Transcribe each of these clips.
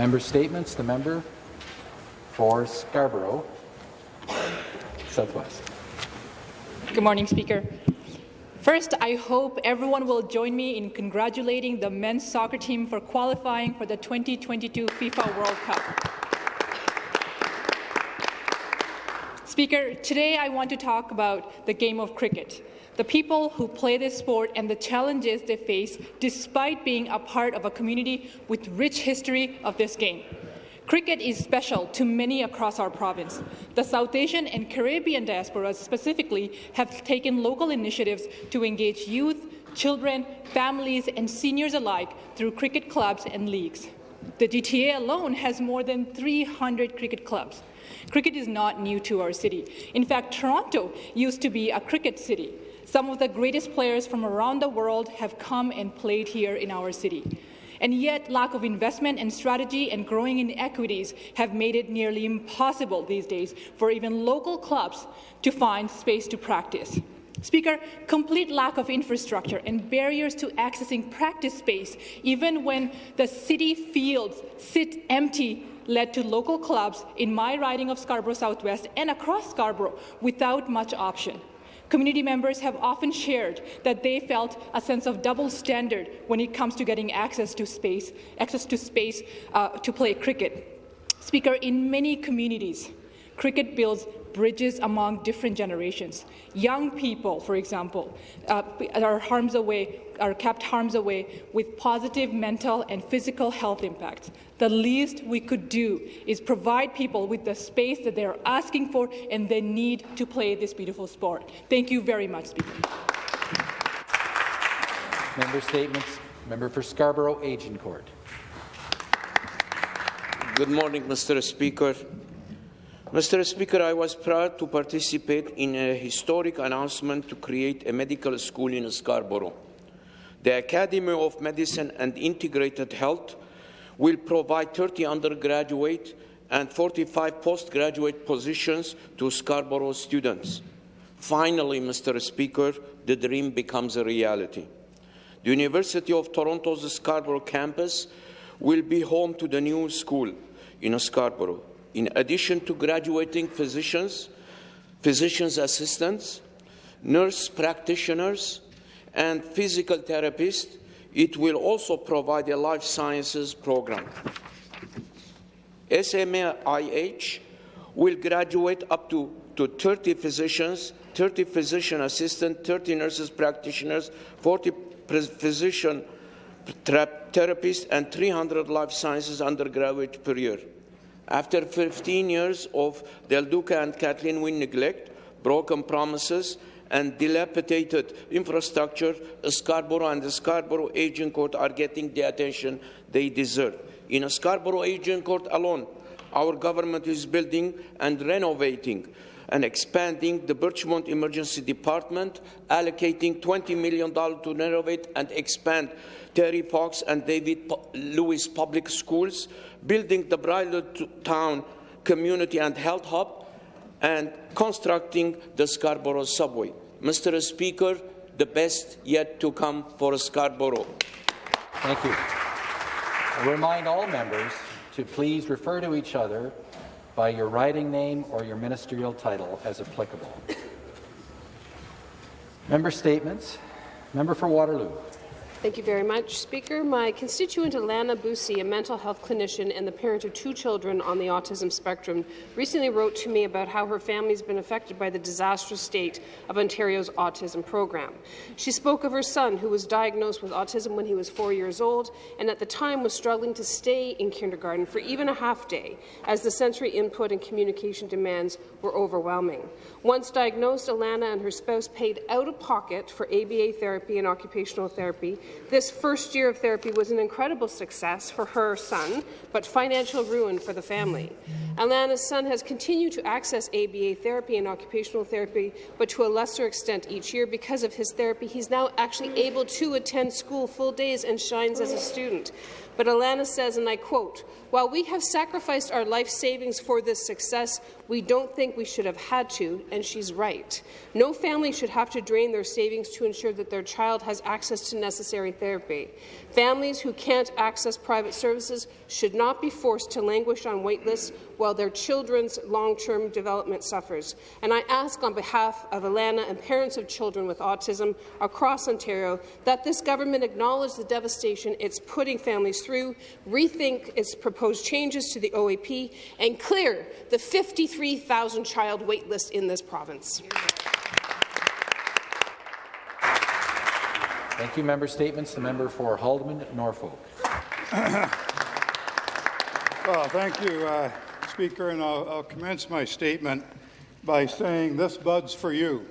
Member statements. The member for Scarborough Southwest. Good morning, Speaker. First, I hope everyone will join me in congratulating the men's soccer team for qualifying for the 2022 FIFA World Cup. Speaker, today I want to talk about the game of cricket, the people who play this sport and the challenges they face despite being a part of a community with rich history of this game. Cricket is special to many across our province. The South Asian and Caribbean diasporas specifically have taken local initiatives to engage youth, children, families and seniors alike through cricket clubs and leagues. The GTA alone has more than 300 cricket clubs. Cricket is not new to our city. In fact, Toronto used to be a cricket city. Some of the greatest players from around the world have come and played here in our city and yet lack of investment and strategy and growing inequities have made it nearly impossible these days for even local clubs to find space to practice. Speaker, complete lack of infrastructure and barriers to accessing practice space, even when the city fields sit empty, led to local clubs in my riding of Scarborough Southwest and across Scarborough without much option. Community members have often shared that they felt a sense of double standard when it comes to getting access to space, access to space uh, to play cricket. Speaker, in many communities, cricket builds bridges among different generations. Young people, for example, uh, are harms away are kept harms away with positive mental and physical health impacts. The least we could do is provide people with the space that they are asking for and they need to play this beautiful sport. Thank you very much, Speaker. Member statements. Member for Scarborough Agincourt. Good morning, Mr. Speaker. Mr. Speaker, I was proud to participate in a historic announcement to create a medical school in Scarborough. The Academy of Medicine and Integrated Health will provide 30 undergraduate and 45 postgraduate positions to Scarborough students. Finally, Mr. Speaker, the dream becomes a reality. The University of Toronto's Scarborough campus will be home to the new school in Scarborough. In addition to graduating physicians, physician's assistants, nurse practitioners, and physical therapists, it will also provide a life sciences program. SMIH will graduate up to, to 30 physicians, 30 physician assistants, 30 nurses practitioners, 40 physician therapists, and 300 life sciences undergraduate per year. After 15 years of Del Duca and Kathleen Wynne neglect, broken promises, and dilapidated infrastructure, Scarborough and the Scarborough Agincourt are getting the attention they deserve. In Scarborough Agincourt alone, our government is building and renovating and expanding the Birchmount Emergency Department, allocating $20 million to renovate and expand Terry Fox and David Lewis Public Schools, building the Bridal Town Community and Health Hub, and constructing the Scarborough Subway. Mr. Speaker, the best yet to come for Scarborough. Thank you. I remind all members to please refer to each other by your riding name or your ministerial title as applicable. Member statements. Member for Waterloo. Thank you very much, Speaker. My constituent Alana Busi, a mental health clinician and the parent of two children on the autism spectrum, recently wrote to me about how her family has been affected by the disastrous state of Ontario's autism program. She spoke of her son, who was diagnosed with autism when he was four years old, and at the time was struggling to stay in kindergarten for even a half day, as the sensory input and communication demands were overwhelming. Once diagnosed, Alana and her spouse paid out of pocket for ABA therapy and occupational therapy this first year of therapy was an incredible success for her son, but financial ruin for the family. Alana's son has continued to access ABA therapy and occupational therapy, but to a lesser extent each year. Because of his therapy, he's now actually able to attend school full days and shines as a student. But Alana says, and I quote, while we have sacrificed our life savings for this success, we don't think we should have had to, and she's right. No family should have to drain their savings to ensure that their child has access to necessary therapy. Families who can't access private services should not be forced to languish on wait lists while their children's long-term development suffers. And I ask on behalf of Alana and parents of children with autism across Ontario that this government acknowledge the devastation it's putting families through, rethink its proposed changes to the OAP, and clear the 53,000 child waitlist in this province. Thank you. Member statements. The member for Haldimand, Norfolk. Well, thank you, uh, Speaker, and I'll, I'll commence my statement by saying this bud's for you.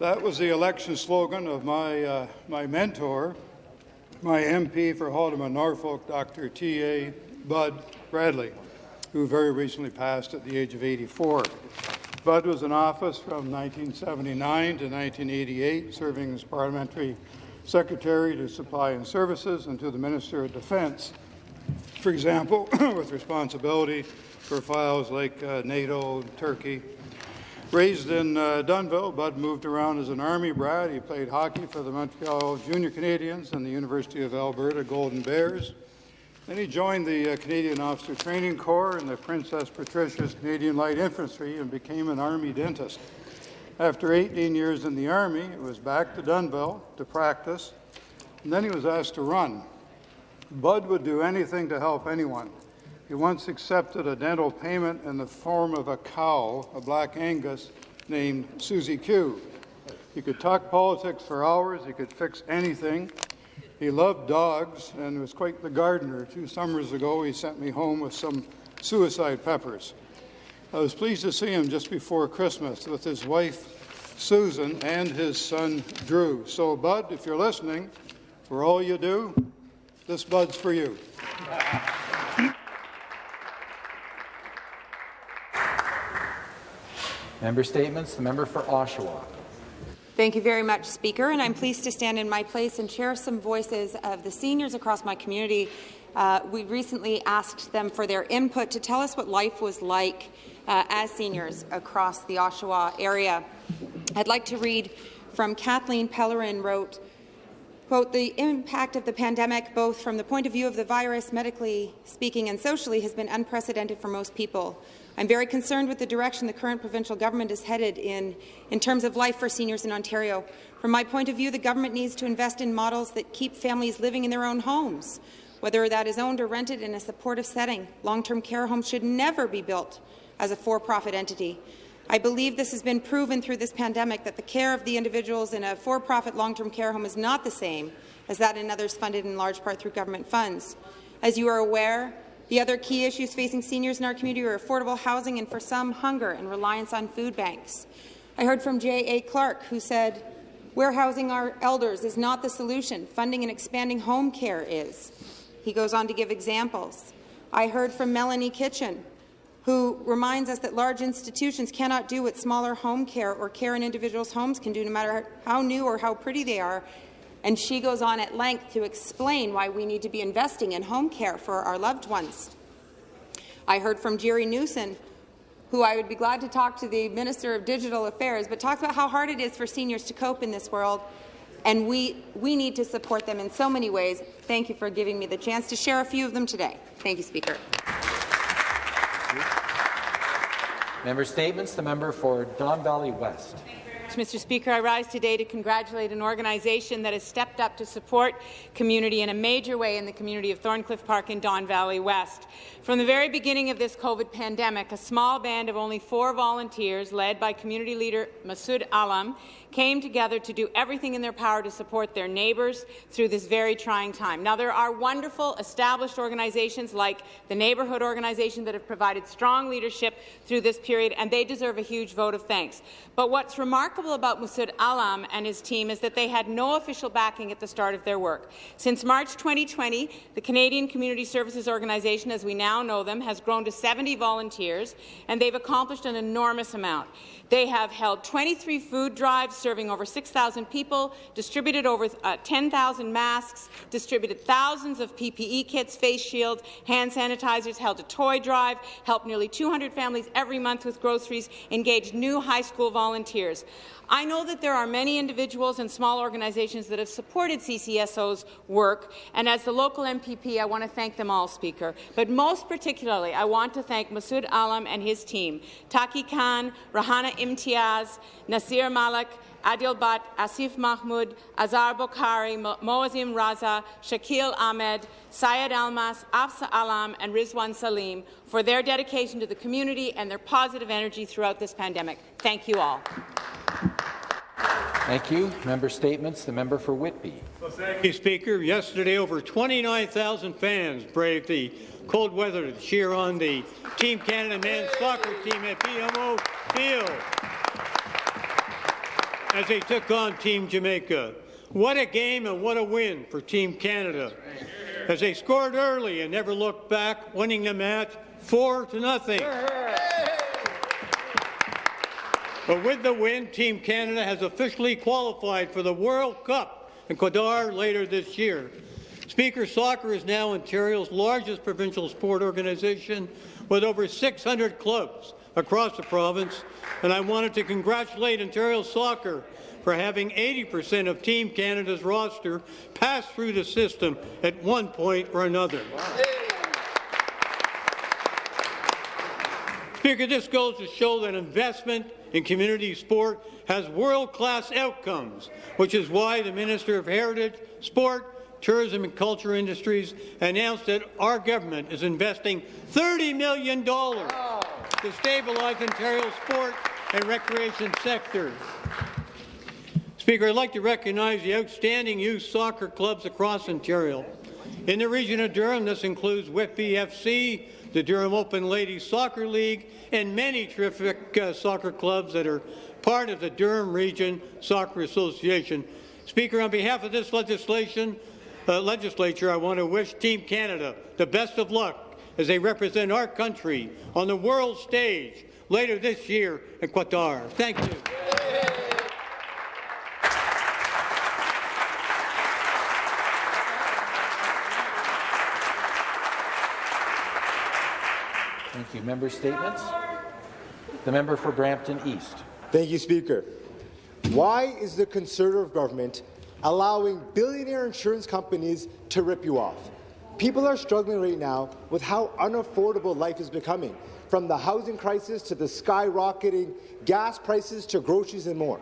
That was the election slogan of my, uh, my mentor, my MP for Haldimand, Norfolk, Dr. T.A. Bud Bradley, who very recently passed at the age of 84. Bud was in office from 1979 to 1988, serving as parliamentary secretary to Supply and Services and to the Minister of Defense. For example, with responsibility for files like uh, NATO, Turkey. Raised in uh, Dunnville, Bud moved around as an Army brat. He played hockey for the Montreal Junior Canadiens and the University of Alberta Golden Bears. Then he joined the uh, Canadian Officer Training Corps and the Princess Patricia's Canadian Light Infantry and became an Army dentist. After 18 years in the Army, he was back to Dunnville to practice, and then he was asked to run. Bud would do anything to help anyone. He once accepted a dental payment in the form of a cow, a black Angus, named Susie Q. He could talk politics for hours, he could fix anything. He loved dogs and was quite the gardener. Two summers ago, he sent me home with some suicide peppers. I was pleased to see him just before Christmas with his wife, Susan, and his son, Drew. So, Bud, if you're listening, for all you do, this Bud's for you. Member statements. The member for Oshawa. Thank you very much, Speaker, and I'm pleased to stand in my place and share some voices of the seniors across my community. Uh, we recently asked them for their input to tell us what life was like uh, as seniors across the Oshawa area. I'd like to read from Kathleen Pellerin wrote, quote, the impact of the pandemic, both from the point of view of the virus, medically speaking, and socially, has been unprecedented for most people. I'm very concerned with the direction the current provincial government is headed in, in terms of life for seniors in Ontario. From my point of view, the government needs to invest in models that keep families living in their own homes, whether that is owned or rented in a supportive setting. Long-term care homes should never be built as a for-profit entity. I believe this has been proven through this pandemic that the care of the individuals in a for-profit long-term care home is not the same as that in others funded in large part through government funds. As you are aware, the other key issues facing seniors in our community are affordable housing and, for some, hunger and reliance on food banks. I heard from J.A. Clark, who said, warehousing our elders is not the solution. Funding and expanding home care is. He goes on to give examples. I heard from Melanie Kitchen, who reminds us that large institutions cannot do what smaller home care or care in individuals' homes can do, no matter how new or how pretty they are. And she goes on at length to explain why we need to be investing in home care for our loved ones. I heard from Jerry Newson, who I would be glad to talk to the Minister of Digital Affairs, but talks about how hard it is for seniors to cope in this world, and we, we need to support them in so many ways. Thank you for giving me the chance to share a few of them today. Thank you, Speaker. Member statements. The member for Don Valley West. Mr. Speaker, I rise today to congratulate an organization that has stepped up to support community in a major way in the community of Thorncliffe Park in Don Valley West. From the very beginning of this COVID pandemic, a small band of only four volunteers, led by community leader Masood Alam, came together to do everything in their power to support their neighbours through this very trying time. Now, there are wonderful established organizations like the Neighbourhood Organization that have provided strong leadership through this period, and they deserve a huge vote of thanks. But what's remarkable about Masood Alam and his team is that they had no official backing at the start of their work. Since March 2020, the Canadian Community Services Organization, as we now know them, has grown to 70 volunteers, and they've accomplished an enormous amount. They have held 23 food drives, serving over 6,000 people, distributed over uh, 10,000 masks, distributed thousands of PPE kits, face shields, hand sanitizers, held a toy drive, helped nearly 200 families every month with groceries, engaged new high school volunteers. I know that there are many individuals and small organizations that have supported CCSO's work, and as the local MPP, I want to thank them all, Speaker. But most particularly, I want to thank Masood Alam and his team, Taki Khan, Rahana Imtiaz, Nasir Malik, Adil Bhatt, Asif Mahmoud, Azar Bokhari, Moazim Raza, Shakil Ahmed, Syed Almas, Afsa Alam, and Rizwan Salim for their dedication to the community and their positive energy throughout this pandemic. Thank you all. Thank you. Member statements. The member for Whitby. Well, thank you, Speaker. Yesterday, over 29,000 fans braved the cold weather to cheer on the Team Canada men's soccer team at BMO Field as they took on Team Jamaica. What a game and what a win for Team Canada. As they scored early and never looked back, winning the match four to nothing. But with the win, Team Canada has officially qualified for the World Cup in Qatar later this year. Speaker, soccer is now Ontario's largest provincial sport organization with over 600 clubs across the province, and I wanted to congratulate Ontario Soccer for having 80% of Team Canada's roster pass through the system at one point or another. Speaker, this goes to show that investment in community sport has world-class outcomes, which is why the Minister of Heritage, Sport, Tourism and Culture Industries announced that our government is investing $30 million to stabilize Ontario's sport and recreation sector. Speaker, I'd like to recognize the outstanding youth soccer clubs across Ontario. In the region of Durham, this includes Whitby FC, the Durham Open Ladies Soccer League, and many terrific uh, soccer clubs that are part of the Durham Region Soccer Association. Speaker, on behalf of this legislation, uh, legislature, I want to wish Team Canada the best of luck as they represent our country on the world stage later this year in Qatar. Thank you. You. Member statements. The member for Brampton East. Thank you, Speaker. Why is the Conservative government allowing billionaire insurance companies to rip you off? People are struggling right now with how unaffordable life is becoming, from the housing crisis to the skyrocketing gas prices to groceries and more.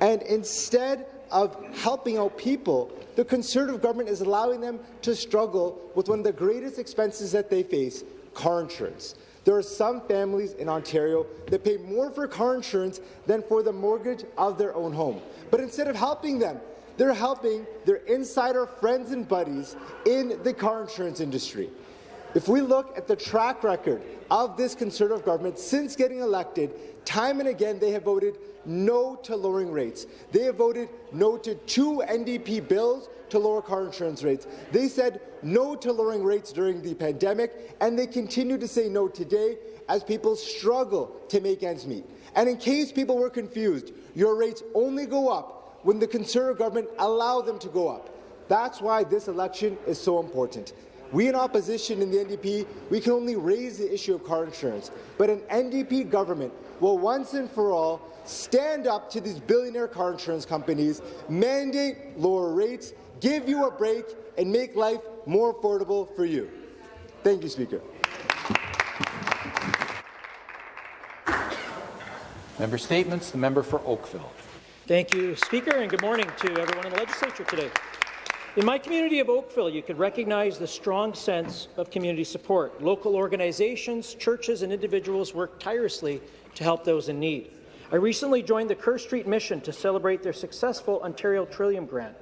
And instead of helping out people, the Conservative government is allowing them to struggle with one of the greatest expenses that they face, car insurance. There are some families in Ontario that pay more for car insurance than for the mortgage of their own home. But instead of helping them, they're helping their insider friends and buddies in the car insurance industry. If we look at the track record of this Conservative government since getting elected, time and again they have voted no to lowering rates. They have voted no to two NDP bills to lower car insurance rates. They said no to lowering rates during the pandemic, and they continue to say no today as people struggle to make ends meet. And in case people were confused, your rates only go up when the Conservative government allow them to go up. That's why this election is so important. We in opposition in the NDP, we can only raise the issue of car insurance, but an NDP government will once and for all stand up to these billionaire car insurance companies, mandate lower rates, give you a break, and make life more affordable for you. Thank you, Speaker. Member statements. The member for Oakville. Thank you, Speaker, and good morning to everyone in the legislature today. In my community of Oakville, you can recognize the strong sense of community support. Local organizations, churches, and individuals work tirelessly to help those in need. I recently joined the Kerr Street Mission to celebrate their successful Ontario Trillium Grant.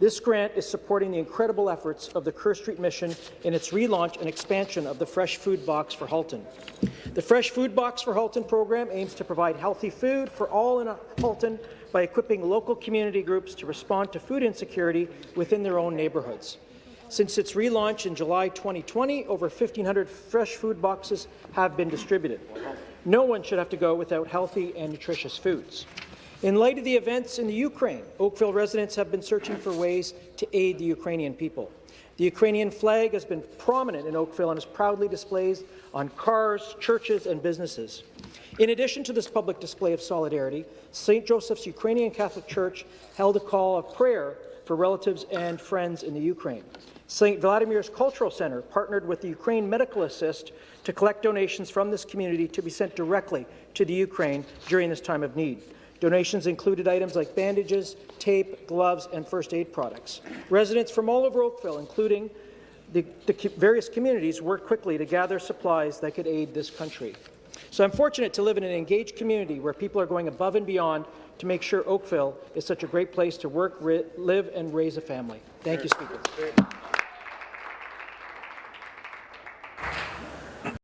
This grant is supporting the incredible efforts of the Kerr Street Mission in its relaunch and expansion of the Fresh Food Box for Halton. The Fresh Food Box for Halton program aims to provide healthy food for all in Halton by equipping local community groups to respond to food insecurity within their own neighbourhoods. Since its relaunch in July 2020, over 1,500 fresh food boxes have been distributed. No one should have to go without healthy and nutritious foods. In light of the events in the Ukraine, Oakville residents have been searching for ways to aid the Ukrainian people. The Ukrainian flag has been prominent in Oakville and is proudly displayed on cars, churches, and businesses. In addition to this public display of solidarity, St. Joseph's Ukrainian Catholic Church held a call of prayer for relatives and friends in the Ukraine. St. Vladimir's Cultural Center partnered with the Ukraine Medical Assist to collect donations from this community to be sent directly to the Ukraine during this time of need. Donations included items like bandages, tape, gloves, and first aid products. Residents from all over Oakville, including the, the various communities, worked quickly to gather supplies that could aid this country. So I'm fortunate to live in an engaged community where people are going above and beyond to make sure Oakville is such a great place to work, live, and raise a family. Thank you, Speaker.